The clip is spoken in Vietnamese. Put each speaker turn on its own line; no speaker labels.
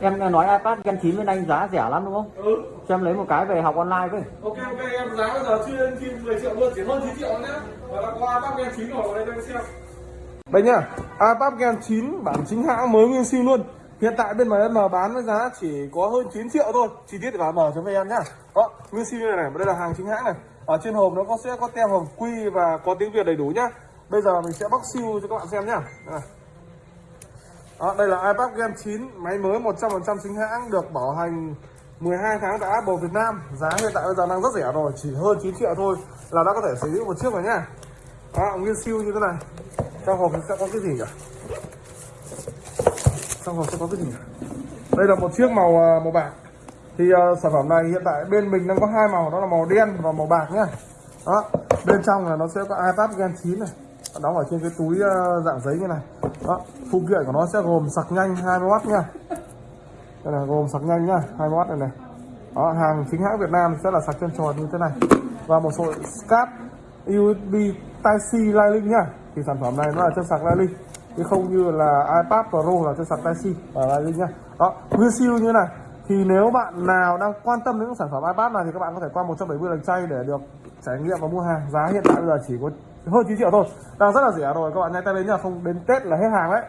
Em nghe nói iPad Gen 9 bên anh giá rẻ lắm đúng không?
ừ.
Cho em lấy một cái về học online với.
ok ok em giá bây giờ chưa lên trên 10 triệu luôn chỉ hơn 9 triệu nhá. Và là có iPad Gen 9 rồi đây cho anh xem. Đây nhá iPad Gen 9 bản chính hãng mới nguyên siêu luôn. Hiện tại bên mà em bán với giá chỉ có hơn 9 triệu thôi. Chi tiết thì vào mở cho em nhá. Đó nguyên siêu như này này đây là hàng chính hãng này. Ở trên hộp nó có sẽ có tem hồng quy và có tiếng việt đầy đủ nhá. Bây giờ mình sẽ bóc siêu cho các bạn xem nhá. Đây. Đó, đây là iPad Gen 9 máy mới 100% chính hãng được bảo hành 12 tháng tại Apple Việt Nam. Giá hiện tại bây giờ đang rất rẻ rồi chỉ hơn 9 triệu thôi là đã có thể sở hữu một chiếc rồi nhá. Đó, nguyên siêu như thế này. Trong hộp sẽ có cái gì nhỉ? Trong hộp sẽ có cái gì nhỉ? Đây là một chiếc màu à, màu bạc. Thì uh, sản phẩm này hiện tại bên mình đang có hai màu đó là màu đen và màu bạc nhá. Đó bên trong là nó sẽ có iPad Gen 9 này đóng ở trên cái túi ờ, dạng giấy như này. Đó phụ kiện của nó sẽ gồm sạc nhanh 20W nha. Đây là gồm sạc nhanh nhá 20W này này. Đó, hàng chính hãng Việt Nam sẽ là sạc chân tròn như thế này. Và một số cáp USB Type-C Lightning nhá. Thì sản phẩm này nó là chân sạc Lightning chứ không như là iPad Pro là chân sạc Type-C và Lightning nhá. Đó nguyên siêu như này thì nếu bạn nào đang quan tâm đến những sản phẩm iPad này thì các bạn có thể qua 170 lần chay để được trải nghiệm và mua hàng. Giá hiện tại bây giờ chỉ có hơn 9 triệu thôi. Đang rất là rẻ rồi, các bạn nhanh tay đến nha không đến Tết là hết hàng đấy.